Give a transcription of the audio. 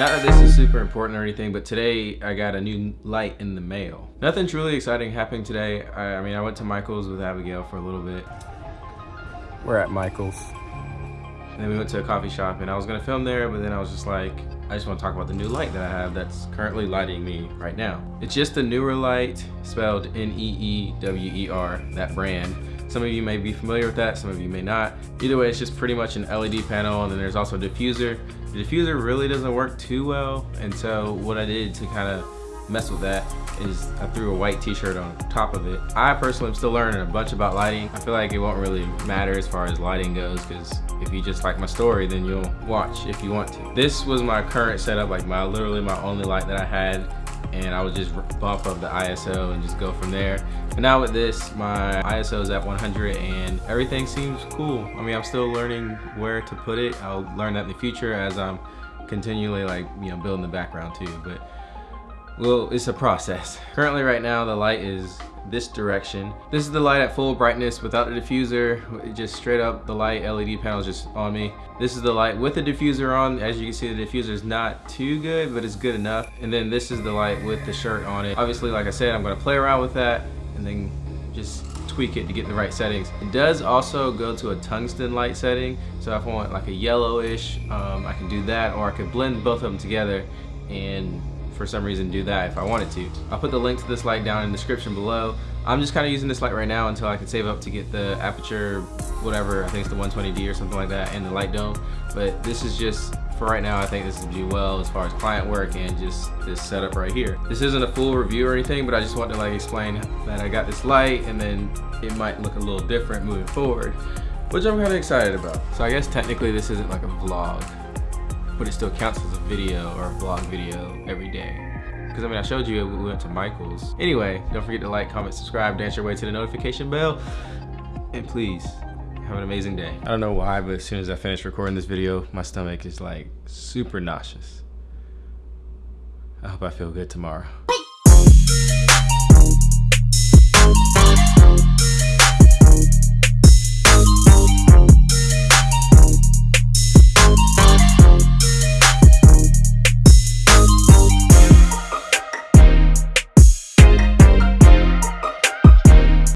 Not that this is super important or anything, but today I got a new light in the mail. Nothing truly exciting happening today. I, I mean, I went to Michael's with Abigail for a little bit. We're at Michael's. And then we went to a coffee shop and I was gonna film there, but then I was just like, I just wanna talk about the new light that I have that's currently lighting me right now. It's just a Neewer light, spelled N-E-E-W-E-R, that brand. Some of you may be familiar with that, some of you may not. Either way, it's just pretty much an LED panel and then there's also a diffuser. The diffuser really doesn't work too well, and so what I did to kind of mess with that is I threw a white t-shirt on top of it. I personally am still learning a bunch about lighting. I feel like it won't really matter as far as lighting goes because if you just like my story, then you'll watch if you want to. This was my current setup, like my literally my only light that I had and I would just bump up the ISO and just go from there. But now with this, my ISO is at 100 and everything seems cool. I mean, I'm still learning where to put it. I'll learn that in the future as I'm continually like, you know, building the background too. But well, it's a process. Currently right now, the light is this direction. This is the light at full brightness without the diffuser. Just straight up the light LED panel is just on me. This is the light with the diffuser on. As you can see, the diffuser is not too good, but it's good enough. And then this is the light with the shirt on it. Obviously, like I said, I'm gonna play around with that and then just tweak it to get the right settings. It does also go to a tungsten light setting. So if I want like a yellowish, um, I can do that, or I could blend both of them together and for some reason do that if I wanted to. I'll put the link to this light down in the description below. I'm just kind of using this light right now until I can save up to get the Aputure, whatever, I think it's the 120D or something like that, and the light dome. But this is just, for right now, I think this would do well as far as client work and just this setup right here. This isn't a full review or anything, but I just want to like explain that I got this light and then it might look a little different moving forward, which I'm kind of excited about. So I guess technically this isn't like a vlog, but it still counts as a video or a vlog video every day. Because I mean, I showed you we went to Michael's. Anyway, don't forget to like, comment, subscribe, dance your way to the notification bell. And please, have an amazing day. I don't know why, but as soon as I finish recording this video, my stomach is like super nauseous. I hope I feel good tomorrow.